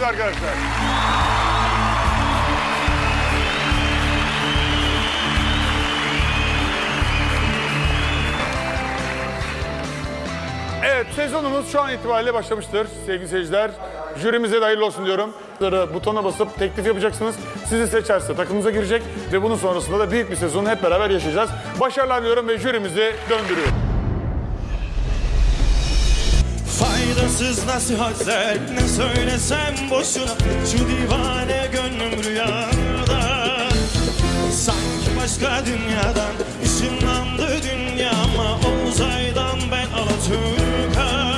geldiniz arkadaşlar. Evet sezonumuz şu an itibariyle başlamıştır sevgili seyirciler. Jürimize de hayırlı olsun diyorum. Butona basıp teklif yapacaksınız. Sizi seçerse takımımıza girecek ve bunun sonrasında da büyük bir sezonu hep beraber yaşayacağız. Başarılar diliyorum ve jürimizi döndürüyorum. Faydasız nasihatler ne söylesem boşuna. Şu divane gönlüm rüyada Sanki başka dünyadan ışınlandı dünyama. O uzaydan ben Alaturka.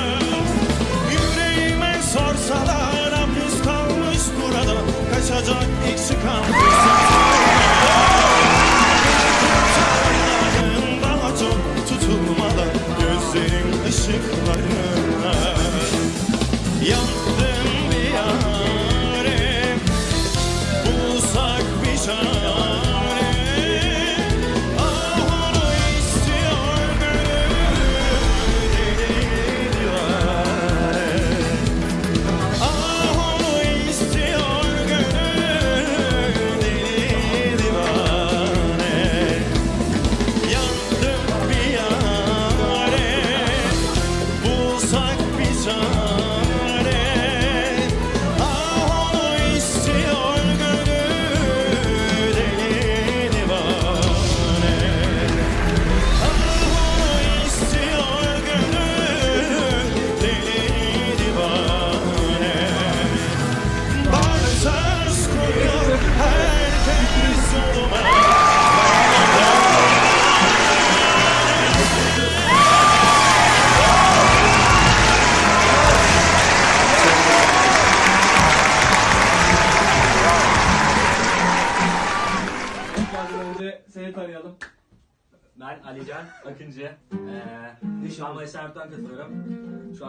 Yüreğime sorsalar hapis kalmış burada. Kaçacak ilk çıkan Kurtarlarım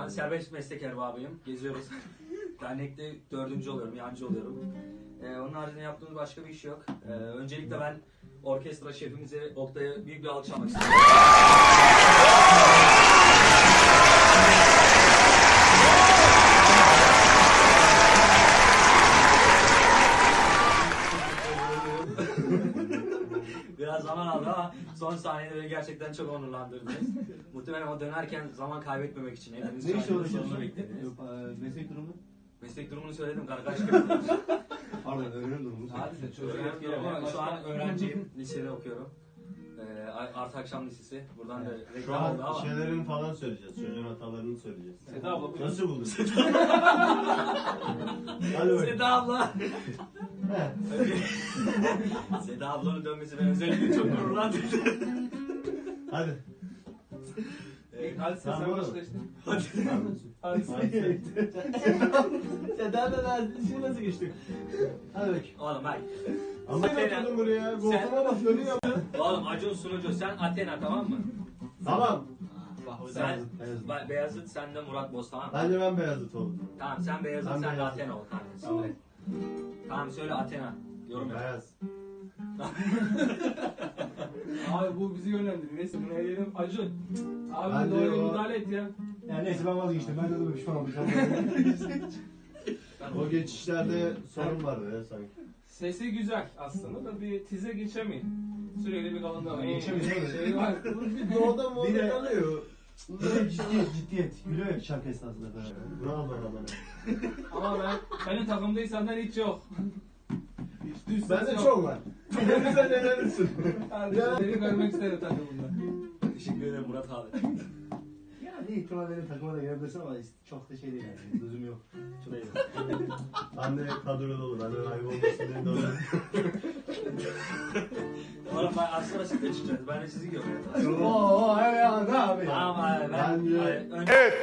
An serbest meslek erbabıyım. Geziyoruz. Dernekte dördüncü oluyorum, yancı oluyorum. Ee, onun haricinde yaptığımız başka bir iş yok. Ee, öncelikle ben orkestra şefimize Oktay'a büyük bir alkış almak istiyorum. Biraz zaman aldı ama son saniyede beni gerçekten çok onurlandırdınız. Muhtemelen o dönerken zaman kaybetmemek için hepiniz Ne iş uğraşıyorsun? beklediniz. Ee, Meslek durumu? Meslek durumunu söyledim kargaş Pardon öğrenim durumu. Hadi de çocuğum Şu an öğrenciyim. Lisede okuyorum. Ee, Artı Akşam Lisesi. Buradan da Şu reklam oldu an ama. şeylerin falan söyleyeceğiz. Çocuğun hatalarını söyleyeceğiz. Seda abla buyurun. Nasıl buldun? Hadi bakayım. Seda abla. Seda ablanın dönmesi beni özellikle çok gururlandırdı. Hadi. Ee, Hadi sen Tamam, başla işte. Hadi. Hadi sen. Seda da nasıl, işi nasıl geçti? Hadi bakayım. Oğlum bak. Ama Sen- oturdun buraya. Koltuğuma bak önü yap. Oğlum Acun sunucu sen Athena tamam mı? Tamam. Sen Beyazıt, Beyazıt. Ba- Beyazıt sen de Murat Boz tamam mı? Bence ben Beyazıt oldum. Tamam sen Beyazıt Ben sen de Beyazıt. Athena ol kanka. Söyle. Tamam söyle Athena. Yorum yap. Beyaz. Abi bu bizi yönlendiriyor. Neyse bunu eleyelim. Acun. Abi Ben de doğru o- müdahale et ya. Yani neyse ben vazgeçtim. Ben de böyle pişman olacağım. O geçişlerde sorun vardı ya sanki. Sesi güzel aslında da bir tize geçemeyin. Sürekli bir kalındı. Geçemeyin? Şey var. Bir doğuda mı Bir de-. Böyle ciddiyet, ciddiyet. Gülüyor şarkı esnasında falan. Bravo bana. Ama ben benim takımdaysanlar hiç yok. Düz Bende yok. çok var. Sen nelersin? Hadi seni görmek isterim takımında. Teşekkür ederim Murat abi. Yani ihtimal benim takıma da gelebilirsin ama çok da şey değil yani. Lüzum yok. Çok iyi. Anne kadroda olur. Anne ayıp olmasın diye de olur. Oğlum ben aslında siz de çıkacaksınız. Ben de sizi görüyorum. Oo, ya ne abi abi ben Bence- Evet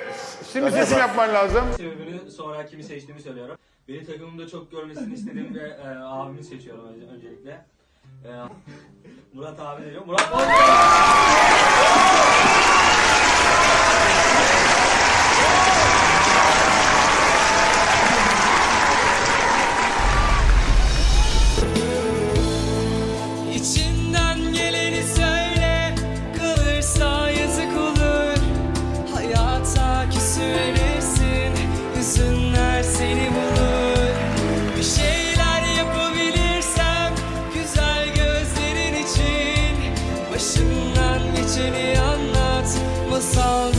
şimdi seçim yapman lazım. sebebini sonra kimi seçtiğimi söylüyorum. Beni takımımda çok görmesini istediğim ve e, abimi seçiyorum önce- öncelikle. E, Murat abi diyor. Murat İçinden Başından geçeni anlat. Masal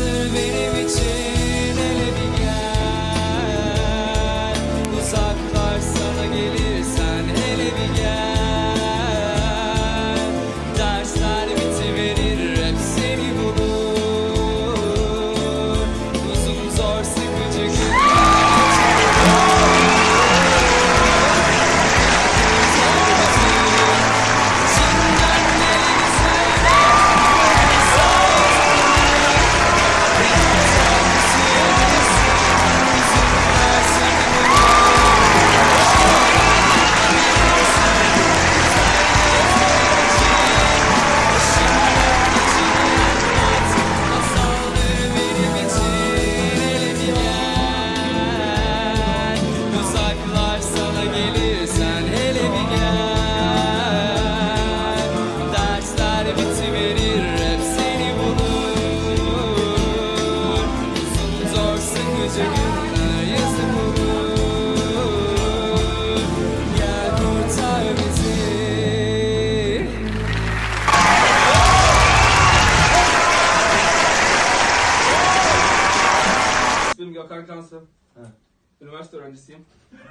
Gökhan Kansı. Üniversite öğrencisiyim.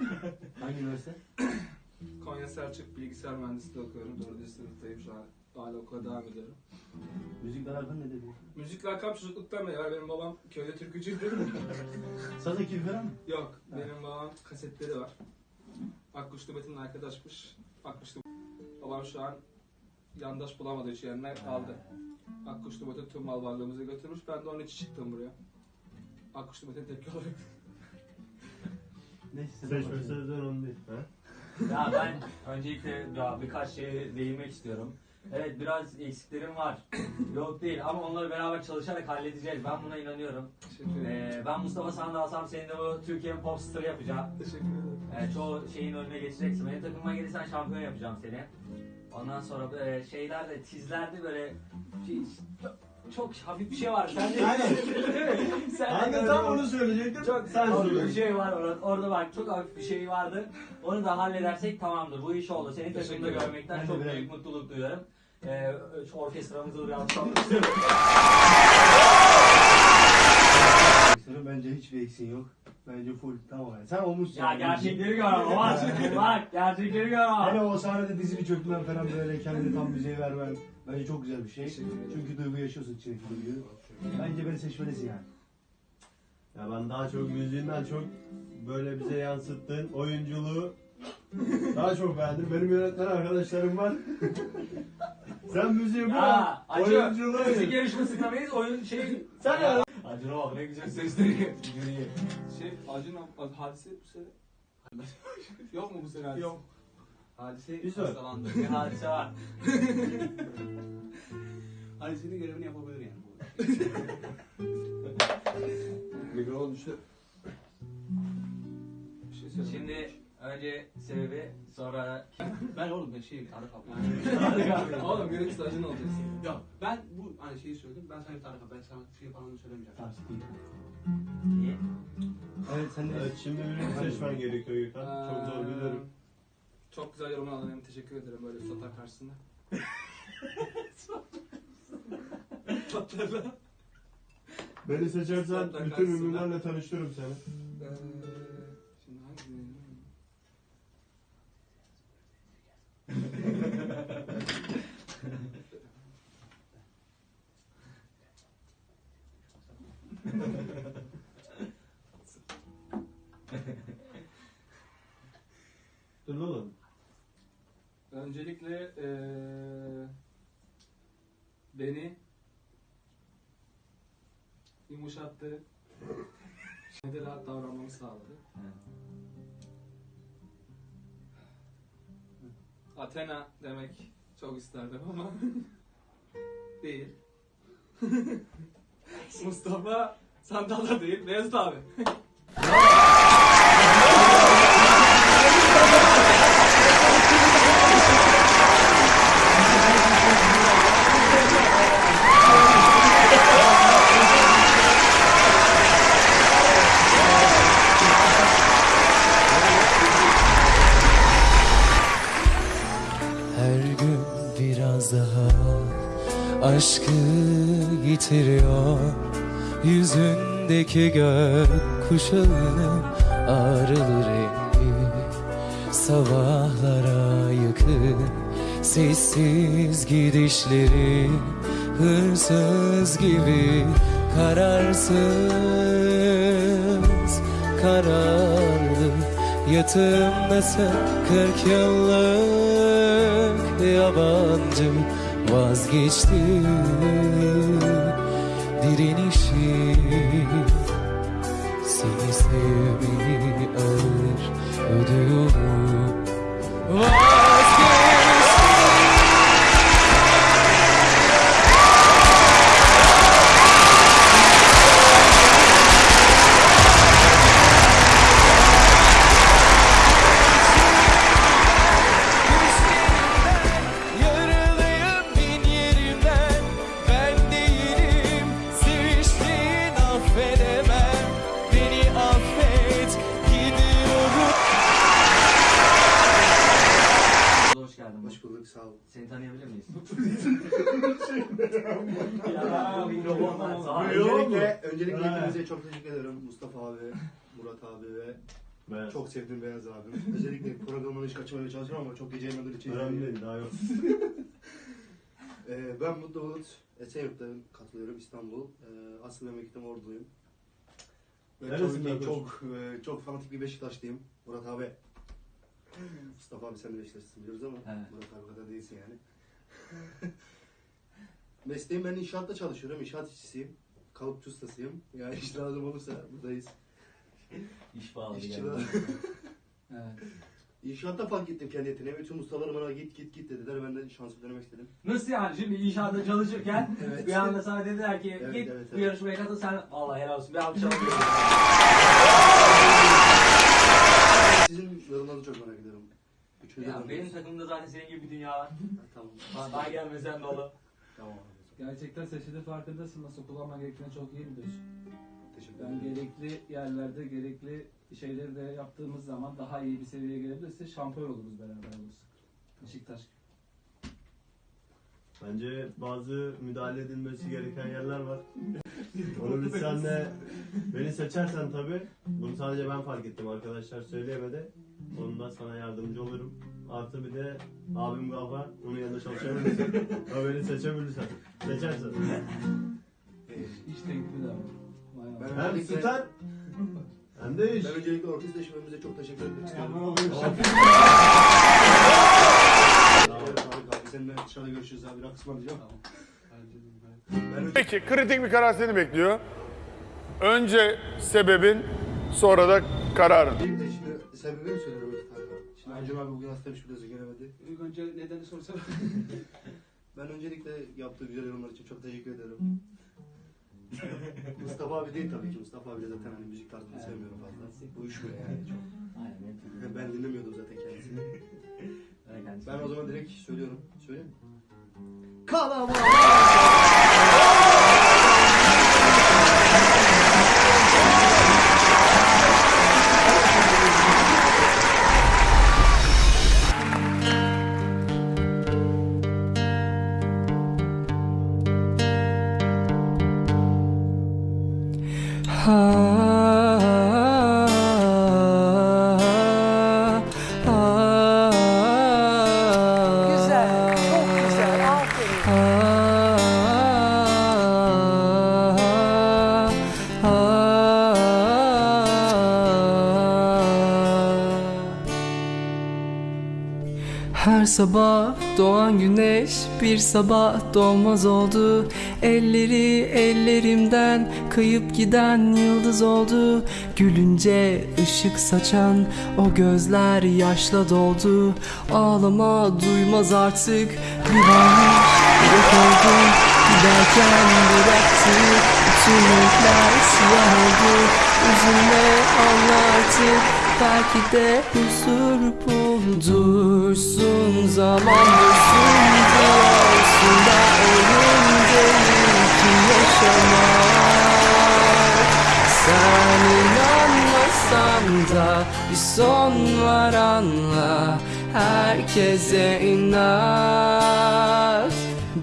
Hangi üniversite? Konya Selçuk Bilgisayar Mühendisliği okuyorum. 4. sınıftayım şu an. Hala okula devam ediyorum. Müzikle alakan ne dedi? Müzikle alakam çocukluktan beri var. Benim babam köyde türkücüydü. Saz ekibi falan mı? Yok. Benim babam kasetleri var. Akkuşlu Metin'le arkadaşmış. Akkuşlu Babam şu an yandaş bulamadığı için yerine aldı. Akkuşlu Metin tüm mal varlığımızı götürmüş. Ben de onun için çıktım buraya. Akkuşlu Metin tepki olarak. Neyse. Seçme bak. sözden onu değil. Ha? Ya ben öncelikle ya birkaç şeye değinmek istiyorum. Evet biraz eksiklerim var. Yok değil ama onları beraber çalışarak halledeceğiz. Ben buna inanıyorum. Teşekkür ederim. Ee, ben Mustafa Sandal alsam senin de bu Türkiye'nin popstarı yapacağım. Teşekkür ederim. Ee, çoğu şeyin önüne geçeceksin. Benim takımıma gelirsen şampiyon yapacağım seni. Ondan sonra e, şeylerde, tizlerde böyle çok hafif bir şey var. Sen de Aynen. Sen de de tam gördün. onu söyleyecektim. Çok sen hafif bir söyle. şey var orada. Orada bak çok hafif bir şey vardı. Onu da halledersek tamamdır. Bu iş oldu. Seni takımda ederim. görmekten Ben de çok büyük mutluluk duyuyorum. Ee, şu orkestramızı bir. Senin bence hiçbir eksiğin yok. Bence full tamam yani. Sen olmuşsun. ya gerçekleri gör ama bak. bak gerçekleri gör ama. Hele o sahnede dizini çökmen falan böyle kendini tam müziğe vermen. Bence çok güzel bir şey. Çünkü duygu yaşıyorsun içindeki duyguyu. Bence beni seçmelisin yani. Ya ben daha çok müziğinden çok böyle bize yansıttığın oyunculuğu daha çok beğendim. Benim yönetmen arkadaşlarım var. Sen müziği bırak. Ya acı. Oyunculuğu. Müzik yarışmasında mıyız? Oyun şey. Sen ya. Acına bak ne güzel sesleniyor. Yürüyün. Şey Acun abi, hadise bu sene. Yok mu bu sene hadise? Yok. Hadise Güzel. hastalandı. Bir hadise var. Hadisenin görevini yapabilir yani. Mikrofon düştü. Bir şey söyle. Şimdi önce sebebi sonra Ben oğlum ben şey Tarık abi. Oğlum görüntüsü Acun olacaksın. Ya ben bu hani şeyi söyledim. Ben sana Tarık abi ben sana şey falan söylemeyeceğim. Sikeyim. niye? Evet sen de Evet şimdi birini seçmen gerekiyor Gökhan. Çok zor biliyorum. Çok güzel yorum aldın. Teşekkür ederim böyle Sotar karşısında. Sotarla. Beni seçersen bütün ünlülerle tanıştırırım seni. Ee, şimdi hangi Dur oğlum. Öncelikle eee beni yumuşattı. Şeyde rahat davranmamı sağladı. Athena demek çok isterdim ama değil. Mustafa Sandal'da değil, Beyazıt abi. Yüzündeki gök kuşağının ağrılı rengi Sabahlara yakın sessiz gidişleri Hırsız gibi kararsız kararlı. Yatağımdasın kırk yıllık yabancı Vazgeçti. Direnişi Seni sevmeyi ağır ödüyorum Vazgeçti sağ ol. Seni tanıyabilir miyiz? ya. Sağ ol. Öncelikle, öncelikle Ha. hepinize çok teşekkür ederim. Mustafa abi, Murat abi ve Ben çok sevdiğim Beyaz abim. Özellikle programını hiç kaçırmaya çalışıyorum ama çok gece yemeleri için. önemli değil daha yok. Ee, ben Mutlu Bulut, Esenyurt'tan katılıyorum İstanbul. Ee, asıl memleketim Orduluyum. Ve ki koçum? çok, e, çok fanatik bir Beşiktaşlıyım. Murat abi. Mustafa abi sen de Beşiktaşlısın biliyoruz ama Evet. Murat abi kadar değilsin yani. Mesleğim ben inşaatta çalışıyorum. İnşaat işçisiyim. Kalıpçı ustasıyım. Yani iş lazım olursa buradayız. İş bağlı İşçi geldi. Evet. İnşaatta fark ettim kendi yeteneğimi. Bütün ustalarım bana git git git dediler. Ben de şansı denemek istedim. Nasıl yani şimdi inşaatta çalışırken Evet. bir anda sana dediler ki Evet, git evet, bu evet. yarışmaya katıl sen Allah helal olsun bir alkış alalım. Sizin yorumlarınızı çok merak ediyorum. De ya benim takımda zaten senin gibi bir dünya var. Tamam. Daha gelmesen dolu. Tamam. Gerçekten seçili farkındasın. Nasıl kullanman gerektiğini çok iyi biliyorsun. Teşekkür Yani ederim. gerekli yerlerde gerekli şeyleri de yaptığımız zaman daha iyi bir seviyeye gelebilirse şampiyon oluruz beraber olursak. Beşiktaş. Bence bazı müdahale edilmesi gereken yerler var. Onu biz senle beni seçersen tabi bunu sadece ben fark ettim arkadaşlar söyleyemedi. Onun da sana yardımcı olurum. Artı bir de abim Gafar onun yanında çalışabilirsin. o beni seçebilirsen. Seçersen. Ee, İş teklifi de var. Ben-. Hem star hem de iş. Ben öncelikle orkestra eşimimize çok teşekkür etmek istiyorum. Evet, Tarık abi seninle dışarıda görüşürüz abi. Rakı ısmarlayacağım. Ben önce... Peki kritik bir karar seni bekliyor. Önce sebebin sonra da kararın. Şimdi sebebini söylüyorum. Şimdi Acun abi bugün hastaymış biliyorsun gelemedi. İlk önce nedeni sorsana. Ben öncelikle yaptığı güzel yorumlar için çok teşekkür ederim. Mustafa abi değil tabii ki. Mustafa abi de zaten hani müzik tarzını sevmiyorum fazla. Uyuşmuyor yani çok. Aynen. Ben dinlemiyordum zaten kendisini. Ben kendisi. Ben o zaman direkt söylüyorum. Söyleyeyim mi? Kalabalık! Sabah doğan güneş bir sabah doğmaz oldu. Elleri ellerimden kayıp giden yıldız oldu. Gülünce ışık saçan o gözler yaşla doldu. Ağlama duymaz artık bir varmış yok oldu Giderken bıraktı bütün renkler siyah oldu. Üzülme anla artık belki de huzur buldursun. Zaman dursun diyorsun da ölüm değil ki yaşamak. Sen inanmasan da bir son var anla Herkese inat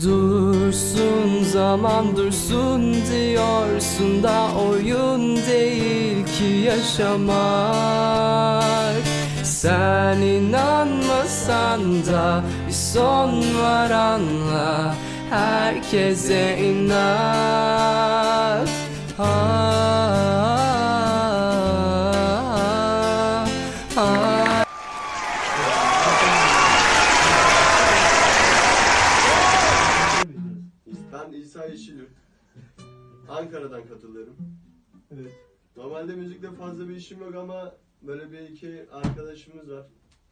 Dursun zaman dursun diyorsun da oyun değil ki yaşamak. Sen inanmasan da bir son var anla Herkese inat. Ah, Evet. Normalde müzikle fazla bir işim yok ama böyle bir iki arkadaşımız var.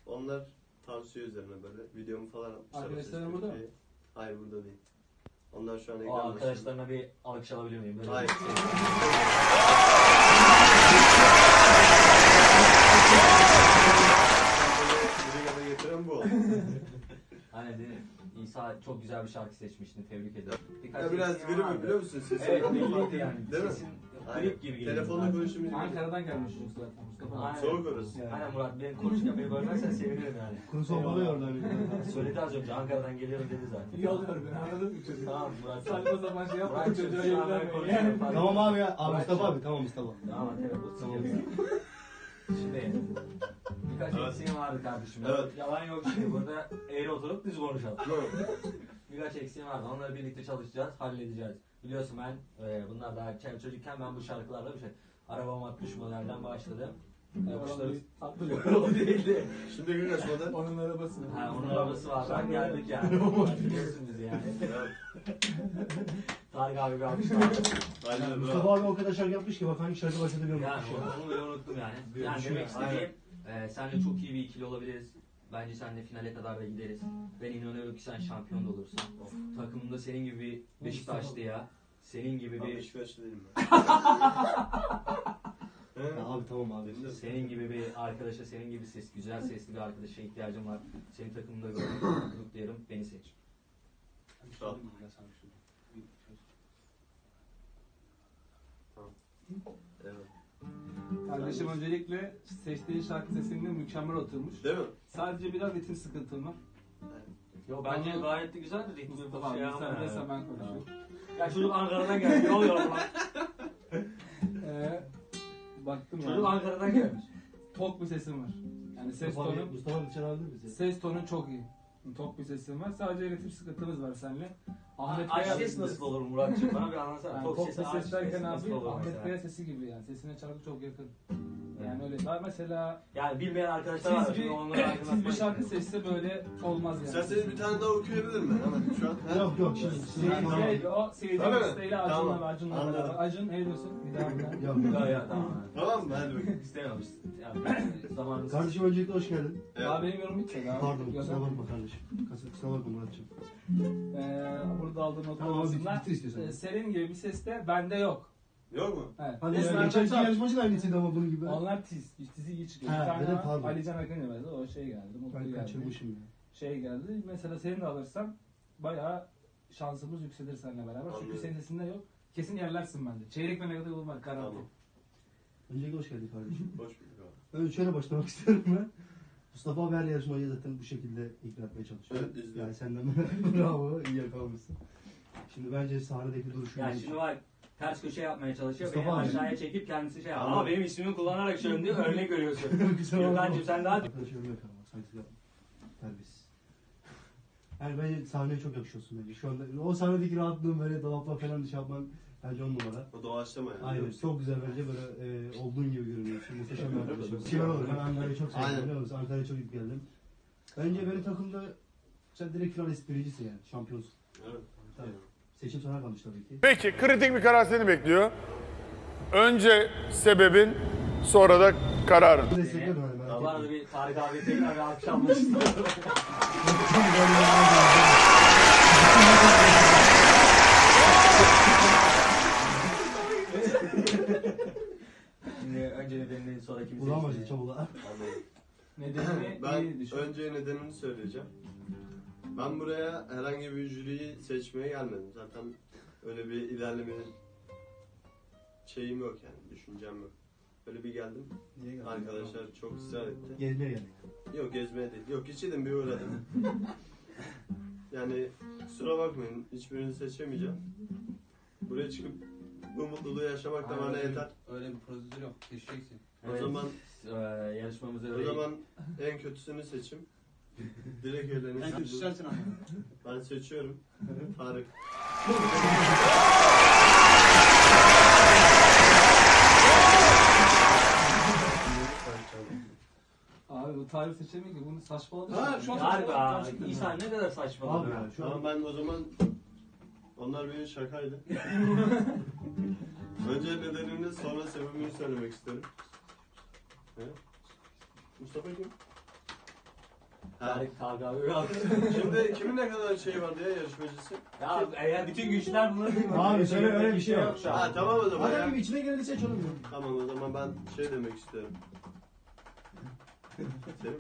Onlar tavsiye üzerine böyle videomu falan atmışlar. Ses burada mı? Hayır burada değil. Onlar şu an O ekranda. arkadaşlarına bir alkış alabilir miyim? Böyle Hayır. Buraya getiren bu oldu. Hani? İsa çok güzel bir şarkı seçmiştin. Tebrik ederim. Birkaç Ya biraz grip vardı. biliyor musun? Sesim Evet belliydi yani. Değil mi? Sesin. Grip gibi geliyor. Telefonda konuştuğumuz gibi. Ankara'dan gelmiş çocuk zaten Mustafa. Aynen. Soğuk orası. Aynen Murat benim konuşurken beni bölmezsen sevinirim yani. Kuru sohbada yordu Söyledi az önce Ankara'dan geliyorum dedi zaten. İyi oluyor ben anladın mı çocuğu? Tamam Murat. Saçma sapan şey yapma çocuğa şu an ben yönlenme. konuşuyorum. fark Tamam abi ya. Abi Mustafa abi. Tamam Mustafa. Tamam telefon Tamam. Şimdi birkaç Evet. eksiğim vardı kardeşim. Evet. Yalan yok şimdi burada eğri oturup düz konuşalım. Birkaç eksiğim vardı. Onları birlikte çalışacağız, halledeceğiz. Biliyorsun ben e, bunlar daha çocukken ben bu şarkılarla bir şey arabam 60 modelden başladım. Yapıştırıp Tatlı bir o değildi. Şimdi gün açmadan. Onun arabası. Ha, onun arabası var. Ben geldik yani. Biliyorsun bizi yani. Tarık abi bir daha. Aynen Mustafa abi o kadar şarkı yapmış ki bak hangi şarkı başladı bilmiyorum. Yani onu, onu bile unuttum yani. Yani demek istediğim e, senle çok iyi bir ikili olabiliriz. Bence seninle finale kadar da gideriz. Ben inanıyorum ki sen şampiyon da olursun. Takımında senin gibi bir Beşiktaşlı ya. Senin gibi bir Beşiktaşlı değilim ben. He? Ya abi tamam abi. Benim de- senin gibi bir arkadaşa, senin gibi ses, güzel sesli bir arkadaşa ihtiyacım var. Senin takımında gördüğüm mutluluk diyelim. Beni seç. Sağ ol. Evet. Kardeşim öncelikle seçtiği şarkı sesinde mükemmel oturmuş. Değil mi? Sadece biraz ritim sıkıntım var. Yo bence gayet de güzel de ritmi Mustafa bir abi şey sen ama. neyse ben konuşuyorum. Ya çocuk Ankara'dan gelmiş. Ne oluyor lan? Ee, baktım Çocuk yani. Ankara'dan gelmiş. Tok bir sesim var. Yani ses Mustafa tonu, Mustafa dışarı aldı bizi. ses tonu çok iyi. Tok bir sesim var. Sadece ritim sıkıntımız var seninle. Ahmet Kaya- ses nasıl olur Muratcığım? Bana bir anlatsana. Yani Tok bir aç ses derken abi Ahmet? Kaya sesi gibi yani. Sesine şarkı çok yakın. Yani öyle. Daha mesela Yani bilmeyen arkadaşlar var. siz Şimdi bir, siz aydınlatmak bir şarkı istiyorum. seçse böyle olmaz yani. İsterseniz bir tane daha okuyabilir mi? Hemen şu an. He? Yok yok şimdi. Şey, şey, o seyirci Öyle mi? listeyle Acun'la Tamam. ve Acun'la Anladım. beraber. Acun ne diyorsun? Bir daha bir daha. Yok. Ya ya tamam. Tamam mı? Hadi bakayım. İstemiyorum. Yani zamanımız. Kardeşim öncelikle hoş geldin. Daha benim yorum bitmedi abi. Pardon kusura bakma kardeşim. Kusura- Kusura bakma Muratcığım. Ee, burada aldığım not Tamam, arasında bitir istiyorsan. e, senin gibi bir ses de bende yok. Yok mu? Evet. Hadi Esmer'den ya, geçen iki çal. yarışmacı da aynısıydı ama bunun gibi. Onlar tiz. Tizi iyi çıkıyor. Ha, bir tane dedim, var, pardon. Alican Akın verdi. O şey geldi. Mutlu Ben geldi. kaçırmışım ya. Şey geldi. Mesela seni de alırsam bayağı şansımız yükselir seninle beraber. Çünkü senin sesinde yok. Kesin yerlersin bende. Çeyrek ve negatif olmak garanti. Tamam. Öncelikle hoş geldin kardeşim. Hoş bulduk abi. Önce şöyle başlamak istiyorum ben. Mustafa abi her yarışmayı zaten bu şekilde ikna etmeye çalışıyor. Evet, izliyorum. Yani senden bravo, iyi yakalamışsın. Şimdi bence sahnedeki duruşu Yani şimdi var ters köşe yapmaya çalışıyor. Beni Mustafa abi. aşağıya çekip kendisi şey yapıyor. Ama benim ismimi kullanarak şöyle diyor örnek veriyorsun. Kusura bakma. Gürkan'cığım sen daha Arkadaşlarım yapıyor ama saygısız yapma. Terbiyesiz. Yani bence sahneye çok yakışıyorsun bence. Şu anda o sahnedeki rahatlığın böyle dolapla falan şey yapman bence on numara. O doğaçlama yani. Aynen çok güzel bence böyle e, olduğun gibi görünüyorsun. Muhteşem bir arkadaşım. Kibar olur. Ben Ankara'yı çok Aynen. seviyorum biliyor musun? Ankara'ya çok gidip geldim. Bence benim takımda sen direkt finalist birincisin yani. Şampiyonsun. Evet. Tabii. Seçim sana kalmış tabii ki. Peki kritik bir karar seni bekliyor. Önce sebebin sonra da kararın. Etme. bir abi tekrar bir istiyorum. Şimdi önce nedenini sonra kimi Ulan bacı çabuk lan. Nedenini Ben önce nedenini söyleyeceğim. Ben buraya herhangi bir jüriyi seçmeye gelmedim. Zaten öyle bir ilerlemenin şeyim yok yani, düşüncem yok. Böyle bir geldim. Niye geldin? Arkadaşlar çok ısrar etti. Gezmeye geldik. Yok gezmeye değil. Yok içelim bir uğradım. Yani kusura bakmayın hiçbirini seçemeyeceğim. Buraya çıkıp bu mutluluğu yaşamak da bana yeter. Öyle bir prosedür yok. Seçeceksin. O zaman Ee, yarışmamıza o öyle zaman en kötüsünü seçim. Direkt En kötüsü sensin ama. Ben seçiyorum. Tarık. Abi bu tarih seçemiyor ki bunu saçmaladı. Ha, şu an- abi. İnsan ne kadar saçma Abi ya şu Tamam an ben o zaman onlar benim şakaydı. Önce nedenini sonra sebebini söylemek isterim. He? Mustafa kim? Tarık. Yok. Şimdi kimin ne kadar şey vardı ya yarışmacısı? Ya eğer bütün güçler bunları değil mi? Abi söyle, öyle bir şey yok. şu an. Ha tamam o zaman ya. Hadi içine geleni seç onu. Tamam o zaman ben şey demek istiyorum. Seni mi?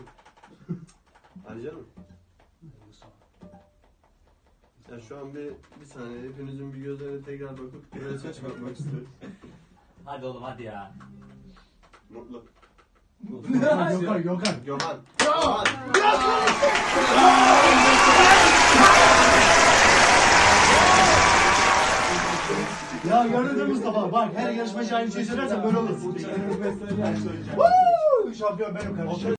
Alican mı? Ya şu an bir, bir saniye hepinizin bir gözlerine tekrar bakıp bir resim çıkartmak istiyorum. Hadi oğlum hadi ya. Mutlu. Gökhan, Gökhan, Gökhan. Ya gördün mü Mustafa? Bak her yarışmacı aynı şeyi söylersen böyle olur. Woo! Şampiyon benim kardeşim.